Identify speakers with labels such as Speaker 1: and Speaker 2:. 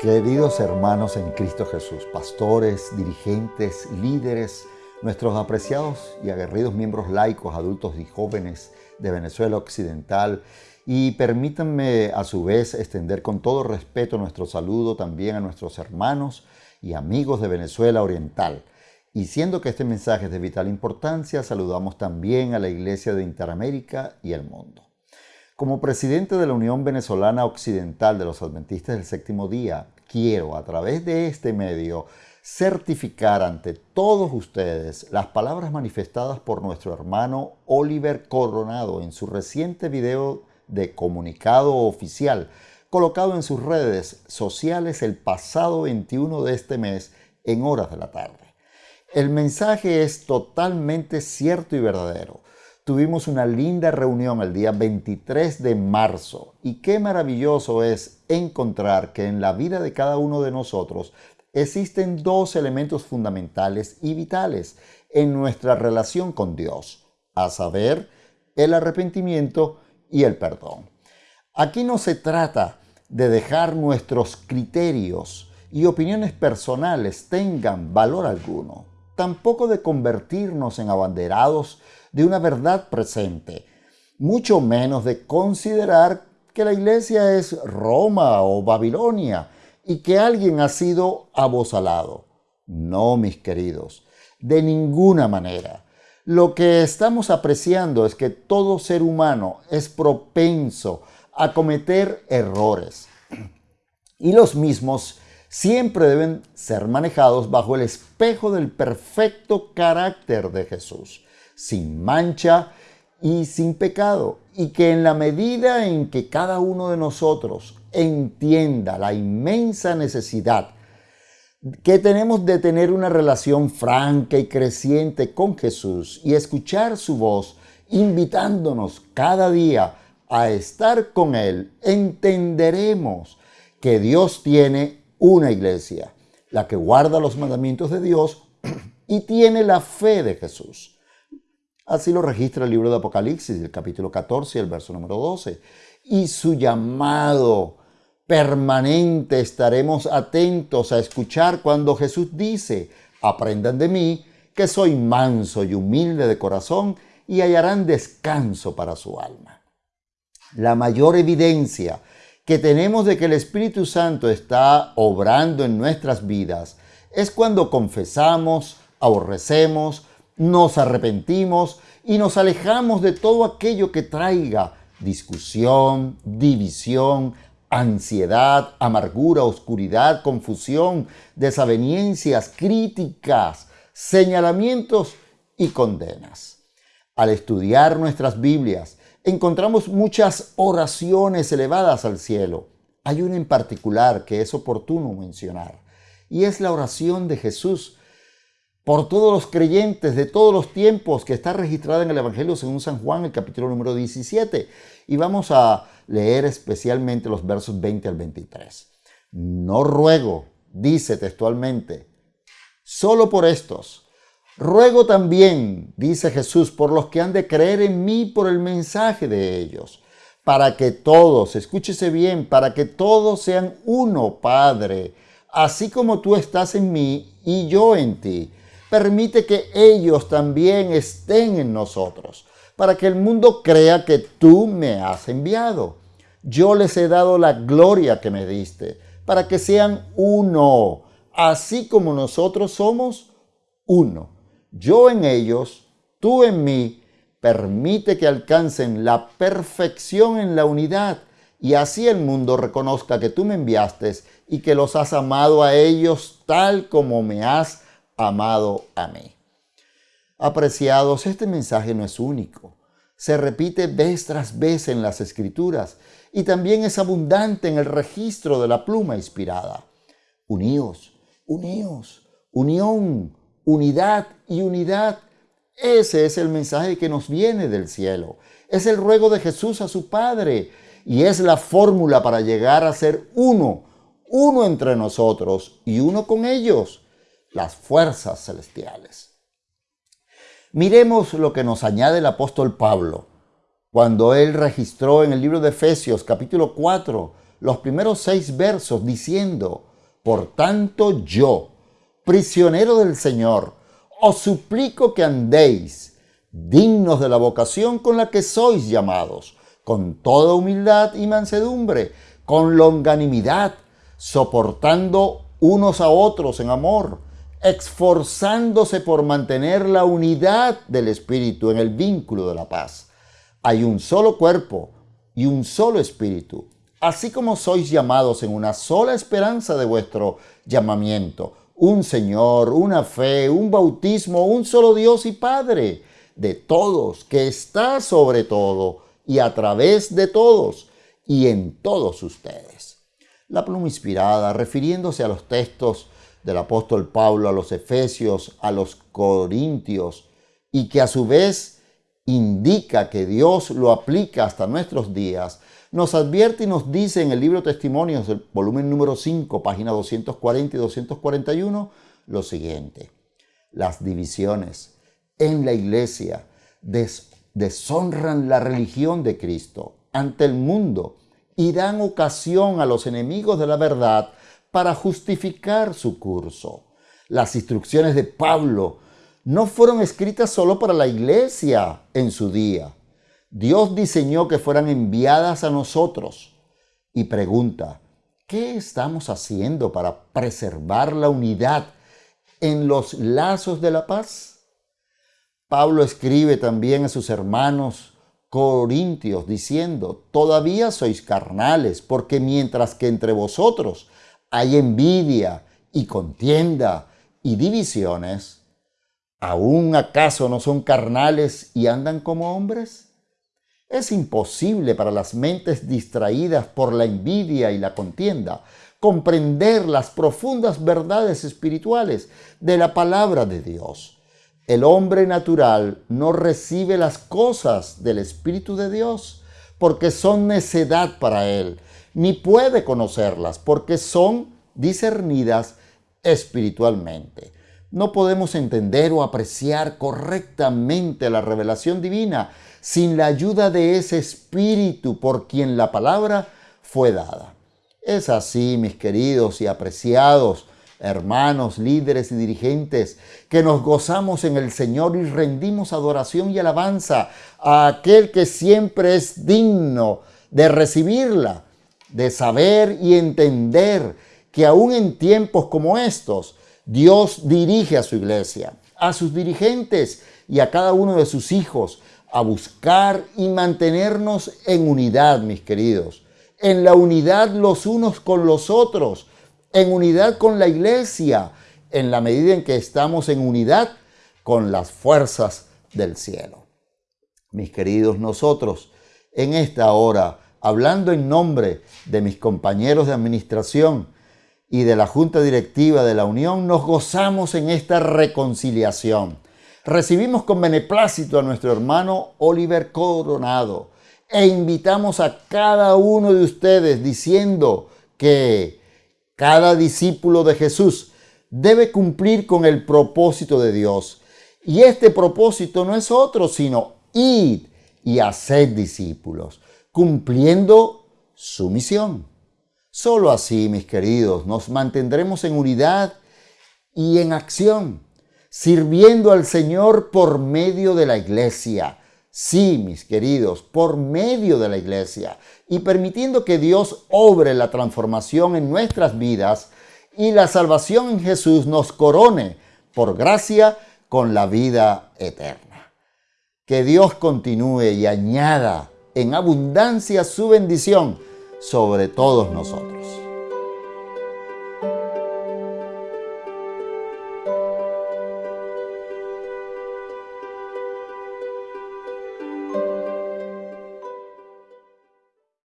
Speaker 1: Queridos hermanos en Cristo Jesús, pastores, dirigentes, líderes, nuestros apreciados y aguerridos miembros laicos, adultos y jóvenes de Venezuela Occidental, y permítanme a su vez extender con todo respeto nuestro saludo también a nuestros hermanos y amigos de Venezuela Oriental. Y siendo que este mensaje es de vital importancia, saludamos también a la Iglesia de Interamérica y el mundo. Como presidente de la Unión Venezolana Occidental de los Adventistas del Séptimo Día, quiero a través de este medio certificar ante todos ustedes las palabras manifestadas por nuestro hermano Oliver Coronado en su reciente video de comunicado oficial colocado en sus redes sociales el pasado 21 de este mes en horas de la tarde. El mensaje es totalmente cierto y verdadero tuvimos una linda reunión el día 23 de marzo y qué maravilloso es encontrar que en la vida de cada uno de nosotros existen dos elementos fundamentales y vitales en nuestra relación con Dios, a saber, el arrepentimiento y el perdón. Aquí no se trata de dejar nuestros criterios y opiniones personales tengan valor alguno, tampoco de convertirnos en abanderados de una verdad presente, mucho menos de considerar que la iglesia es Roma o Babilonia y que alguien ha sido abosalado. No, mis queridos, de ninguna manera. Lo que estamos apreciando es que todo ser humano es propenso a cometer errores. Y los mismos siempre deben ser manejados bajo el espejo del perfecto carácter de Jesús sin mancha y sin pecado. Y que en la medida en que cada uno de nosotros entienda la inmensa necesidad que tenemos de tener una relación franca y creciente con Jesús y escuchar su voz, invitándonos cada día a estar con Él, entenderemos que Dios tiene una iglesia, la que guarda los mandamientos de Dios y tiene la fe de Jesús. Así lo registra el libro de Apocalipsis, el capítulo 14 el verso número 12. Y su llamado permanente estaremos atentos a escuchar cuando Jesús dice, aprendan de mí, que soy manso y humilde de corazón, y hallarán descanso para su alma. La mayor evidencia que tenemos de que el Espíritu Santo está obrando en nuestras vidas es cuando confesamos, aborrecemos, nos arrepentimos y nos alejamos de todo aquello que traiga discusión, división, ansiedad, amargura, oscuridad, confusión, desaveniencias, críticas, señalamientos y condenas. Al estudiar nuestras Biblias, encontramos muchas oraciones elevadas al cielo. Hay una en particular que es oportuno mencionar, y es la oración de Jesús por todos los creyentes de todos los tiempos que está registrada en el Evangelio según San Juan, el capítulo número 17. Y vamos a leer especialmente los versos 20 al 23. No ruego, dice textualmente, solo por estos. Ruego también, dice Jesús, por los que han de creer en mí por el mensaje de ellos, para que todos, escúchese bien, para que todos sean uno, Padre, así como tú estás en mí y yo en ti permite que ellos también estén en nosotros, para que el mundo crea que tú me has enviado. Yo les he dado la gloria que me diste, para que sean uno, así como nosotros somos uno. Yo en ellos, tú en mí, permite que alcancen la perfección en la unidad, y así el mundo reconozca que tú me enviaste y que los has amado a ellos tal como me has amado a mí. Apreciados, este mensaje no es único. Se repite vez tras vez en las escrituras y también es abundante en el registro de la pluma inspirada. Uníos, uníos, unión, unidad y unidad. Ese es el mensaje que nos viene del cielo. Es el ruego de Jesús a su Padre y es la fórmula para llegar a ser uno, uno entre nosotros y uno con ellos las fuerzas celestiales. Miremos lo que nos añade el apóstol Pablo cuando él registró en el libro de Efesios capítulo 4 los primeros seis versos diciendo, Por tanto yo, prisionero del Señor, os suplico que andéis dignos de la vocación con la que sois llamados, con toda humildad y mansedumbre, con longanimidad, soportando unos a otros en amor, esforzándose por mantener la unidad del Espíritu en el vínculo de la paz. Hay un solo cuerpo y un solo Espíritu, así como sois llamados en una sola esperanza de vuestro llamamiento, un Señor, una fe, un bautismo, un solo Dios y Padre de todos, que está sobre todo y a través de todos y en todos ustedes. La pluma inspirada, refiriéndose a los textos del apóstol Pablo a los Efesios, a los Corintios, y que a su vez indica que Dios lo aplica hasta nuestros días, nos advierte y nos dice en el libro Testimonios, volumen número 5, página 240 y 241, lo siguiente. Las divisiones en la iglesia deshonran la religión de Cristo ante el mundo y dan ocasión a los enemigos de la verdad para justificar su curso. Las instrucciones de Pablo no fueron escritas solo para la iglesia en su día. Dios diseñó que fueran enviadas a nosotros y pregunta, ¿qué estamos haciendo para preservar la unidad en los lazos de la paz? Pablo escribe también a sus hermanos corintios diciendo, todavía sois carnales, porque mientras que entre vosotros hay envidia y contienda y divisiones, ¿aún acaso no son carnales y andan como hombres? Es imposible para las mentes distraídas por la envidia y la contienda comprender las profundas verdades espirituales de la palabra de Dios el hombre natural no recibe las cosas del Espíritu de Dios porque son necedad para él, ni puede conocerlas porque son discernidas espiritualmente. No podemos entender o apreciar correctamente la revelación divina sin la ayuda de ese Espíritu por quien la palabra fue dada. Es así, mis queridos y apreciados hermanos, líderes y dirigentes, que nos gozamos en el Señor y rendimos adoración y alabanza a aquel que siempre es digno de recibirla, de saber y entender que aún en tiempos como estos, Dios dirige a su iglesia, a sus dirigentes y a cada uno de sus hijos a buscar y mantenernos en unidad, mis queridos, en la unidad los unos con los otros, en unidad con la iglesia, en la medida en que estamos en unidad con las fuerzas del cielo. Mis queridos, nosotros en esta hora, hablando en nombre de mis compañeros de administración y de la Junta Directiva de la Unión, nos gozamos en esta reconciliación. Recibimos con beneplácito a nuestro hermano Oliver Coronado e invitamos a cada uno de ustedes diciendo que cada discípulo de Jesús debe cumplir con el propósito de Dios. Y este propósito no es otro, sino ir y hacer discípulos, cumpliendo su misión. Solo así, mis queridos, nos mantendremos en unidad y en acción, sirviendo al Señor por medio de la iglesia, Sí, mis queridos, por medio de la iglesia y permitiendo que Dios obre la transformación en nuestras vidas y la salvación en Jesús nos corone por gracia con la vida eterna. Que Dios continúe y añada en abundancia su bendición sobre todos nosotros.